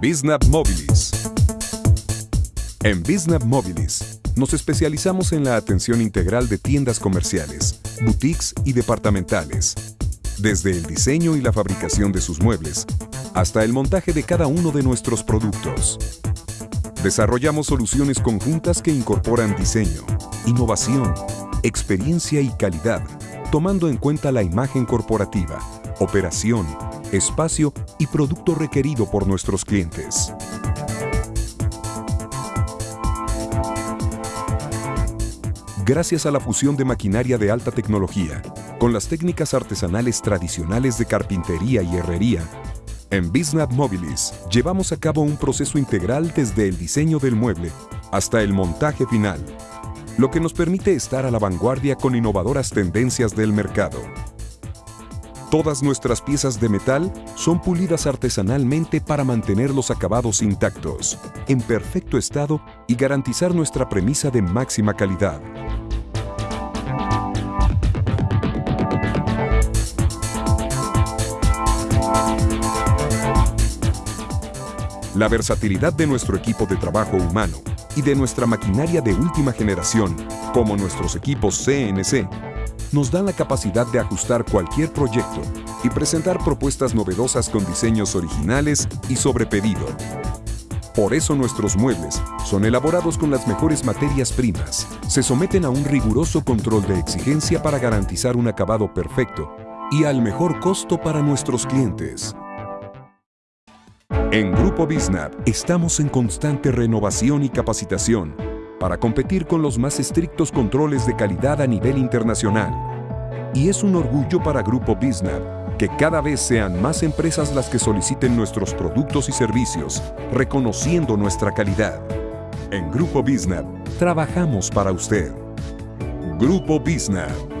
Biznap Mobilis. En Biznap Mobilis nos especializamos en la atención integral de tiendas comerciales, boutiques y departamentales, desde el diseño y la fabricación de sus muebles hasta el montaje de cada uno de nuestros productos. Desarrollamos soluciones conjuntas que incorporan diseño, innovación, experiencia y calidad, tomando en cuenta la imagen corporativa, operación, espacio y producto requerido por nuestros clientes. Gracias a la fusión de maquinaria de alta tecnología con las técnicas artesanales tradicionales de carpintería y herrería, en Biznap Mobilis llevamos a cabo un proceso integral desde el diseño del mueble hasta el montaje final, lo que nos permite estar a la vanguardia con innovadoras tendencias del mercado. Todas nuestras piezas de metal son pulidas artesanalmente para mantener los acabados intactos, en perfecto estado y garantizar nuestra premisa de máxima calidad. La versatilidad de nuestro equipo de trabajo humano y de nuestra maquinaria de última generación, como nuestros equipos CNC, nos dan la capacidad de ajustar cualquier proyecto y presentar propuestas novedosas con diseños originales y sobre pedido. Por eso nuestros muebles son elaborados con las mejores materias primas, se someten a un riguroso control de exigencia para garantizar un acabado perfecto y al mejor costo para nuestros clientes. En Grupo Biznap estamos en constante renovación y capacitación para competir con los más estrictos controles de calidad a nivel internacional. Y es un orgullo para Grupo Biznap que cada vez sean más empresas las que soliciten nuestros productos y servicios, reconociendo nuestra calidad. En Grupo Biznap trabajamos para usted. Grupo Biznap